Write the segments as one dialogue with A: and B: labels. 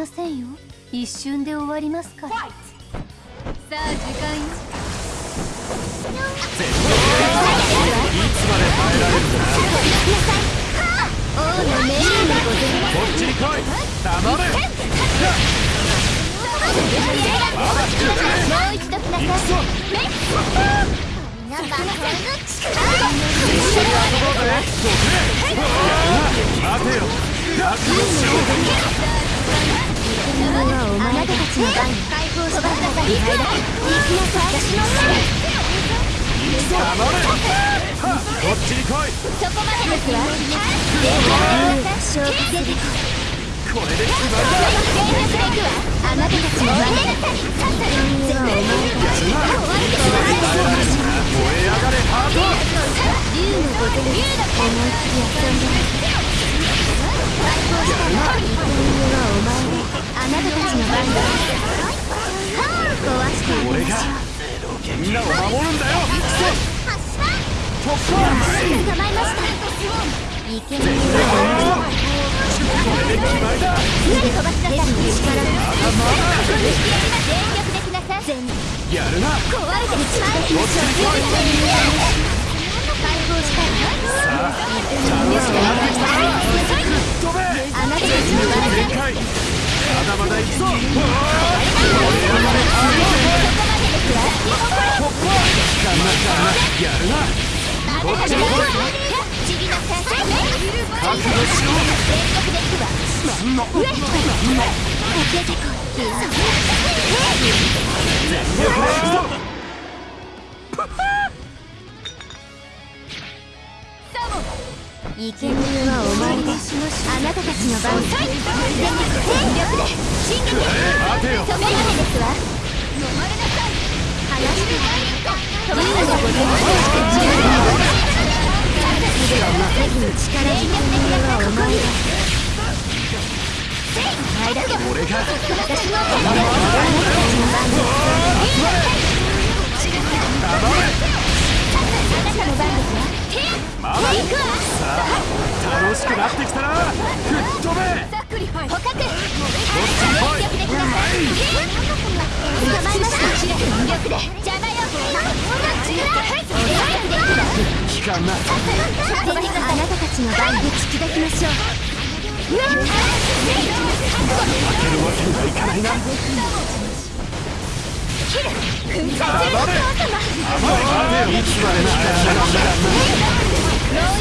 A: ませんよ。一瞬で終わりますから。さあ時間よ。
B: いつまで耐えられる
A: 王の命令でございます
B: こっちに来い黙れ
A: もう一度ください。
B: 行くぞ
A: 皆さんこの力
B: 一緒に遊ぼうぜ待てよ。覚悟しろ
A: あなたたちの番解放してください行きなさい私の
B: 黙れこっちに来い
A: そこまでですわでは勝負出てこい
B: これで決まりだ
A: 全力で行くわあなたたちの番全はお前たち
B: 燃え上がれハート
A: 竜のごとに思いっき。り遊んで
B: みんなを守るんだよ。行くぞ突破
A: 捕まえましたイケメンは
B: これで決まりだ
A: すぐに飛ばしな。さい力全力できなさい全
B: やるな。
A: 壊れてる力できましょう解放したら
B: さあ楽しくな。ってきたぞ飛べ
A: あなたたちの番だ
B: 全開まだまだ行くぞ。燃え上がれハート突破かんなかんなやる。なこっちに来い
A: ちぎなさい
B: 覚悟しろ
A: 全力でいくわ
B: なんの
A: 上出てこい
B: 全力で行くぞ
A: イケメンはお前だあなた。た。ちの番全力で進撃
B: 待てよ
A: そこまでですわ話して飛ばしてございますでは真っ先に力全力できなさいお前だお前だけなた。く
B: なってきたな。吹っ飛べ。
A: 捕獲
B: こっちに来い
A: 全力でくださいあなたたちの番で聞き出きましょう。
B: 負けるわけにはいかないな
A: 粉砕する
B: 黙れ
A: お父様
B: 待てよいつまで力がなんだ
A: しなさ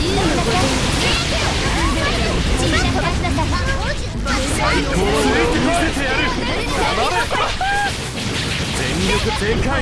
A: い
B: 最高の上で見せてやる黙れ全力全開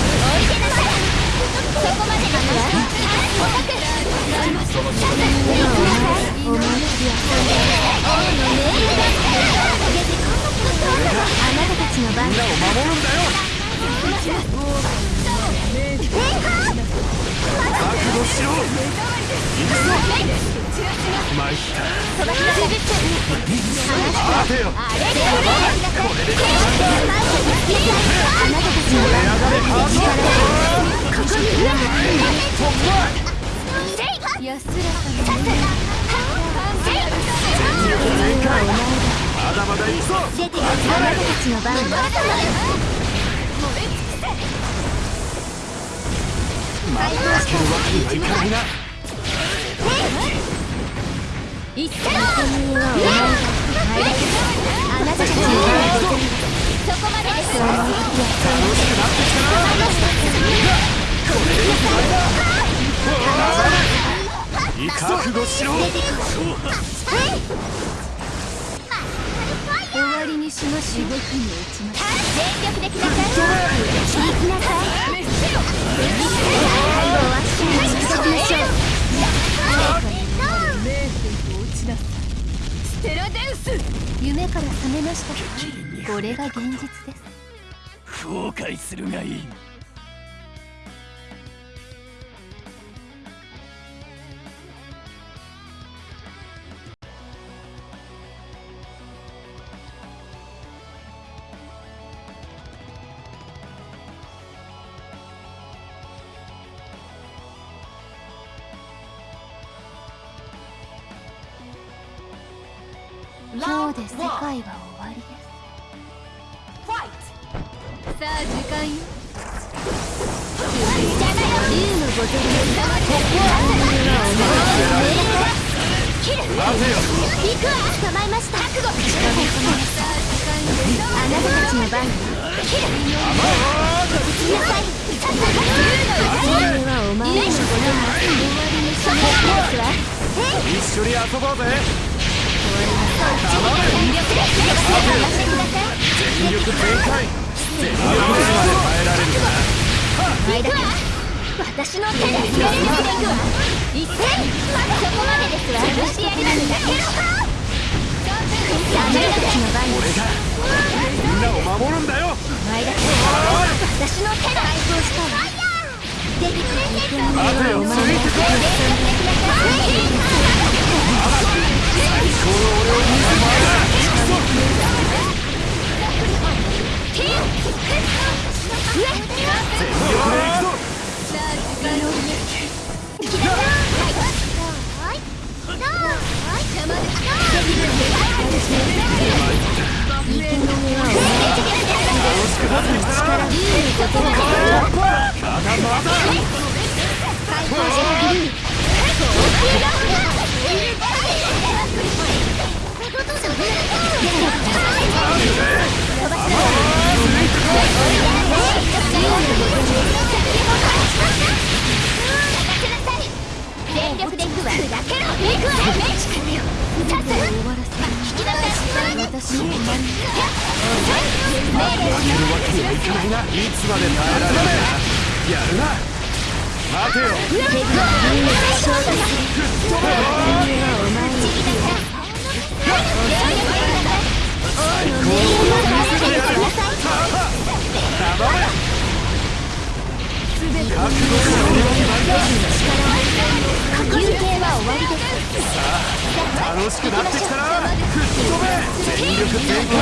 A: あなたたちの番
B: よろ
A: し
B: くぞ
A: 出てくあなたたちの番
B: まだ負けるわけにはいかないな
A: 一斉にはお前があなたたちの番そこます。わ
B: 楽しくなってきたな覚悟しろ
A: 終わりにしましょうに落ちます全力できなさい行きなさい最後は死に尽くしましょうテラデウス。夢から覚めましたかこれが現実です。
B: 後悔するがいい
A: 今日で世界は終わりですさあ時間よ竜のボトルを切る
B: 待てよ
A: 行くわ捕まえました。覚悟さあ時間よあなたたちの番よ切る飛び散りなさいさっさと竜のうちはお前のことが終わりにしないですわ
B: 一緒に遊ぼうぜ
A: 全力
B: 全開全力でまで耐えられるか
A: 行くわ私の手で全力で行くわ一斉まだそこまでですわ潰してやるなんだけどあなたたちの番
B: 俺がみんなを守るんだよ
A: 前だけ私の手で対抗したわ出てくれて
B: 待てよついてこいこの俺を見せてやる全力で行くぞ
A: 令
B: 負けるわけにはいかな。いな。いつまで耐えられるやるな。待てよ
A: 敵はみんな。勝負する
B: 吹っ飛べ
A: お前に王の命令を見せてください
B: 黙れ覚悟しろ
A: 休憩は終わりです
B: 楽しくなってきたな吹っ飛べ全力全開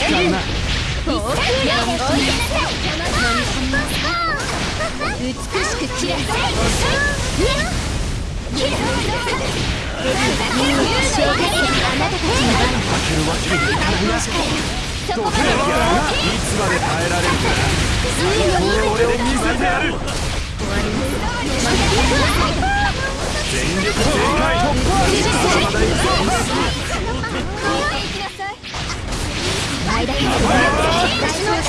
B: 光るな
A: 美しく切らせ切る消化するあなたたちの番
B: 負けるわけにい。かないなやるないつまで耐えられるか。この俺を見せてやる全力全開まだ行くぞ
A: 前だけ私の
B: 待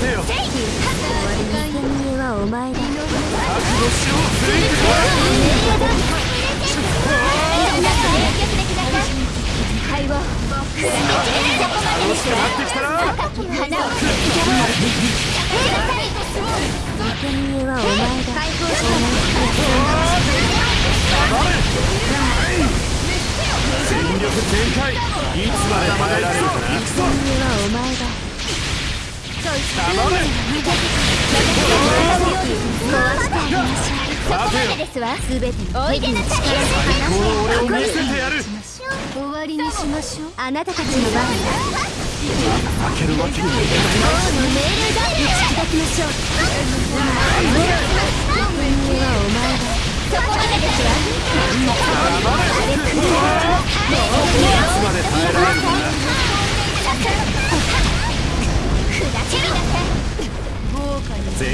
B: てよ
A: 手はお前だ
B: 覚悟しろついて全開いつまで耐えられるかな行くぞ
A: はお前だ
B: 黙れ
A: 壊してあげましょうそこまでですわ全ての手に力を
B: この俺を見せてやる
A: 終わりにしましょうあなたたちの番だ
B: 負けるわけにはいか
A: 王の命令だ打ち砕きましょう